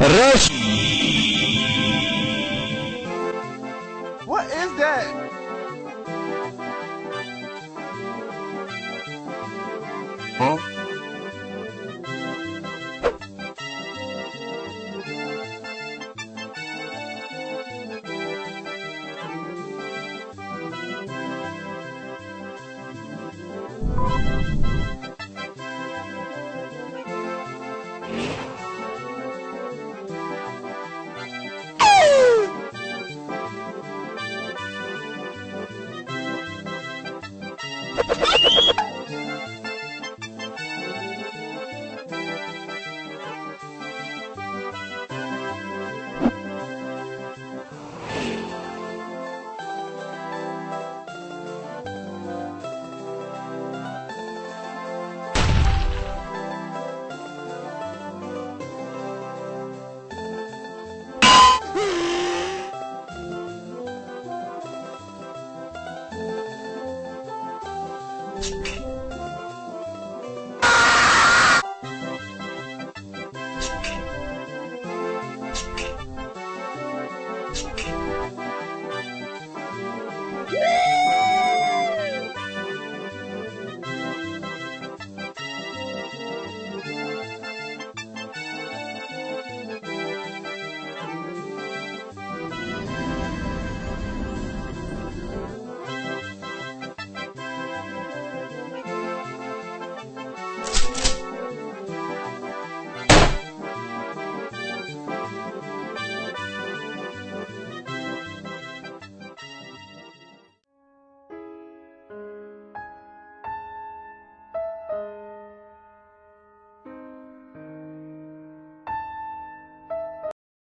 Rush. What is that? Huh? Thank you. Ha ha ha! you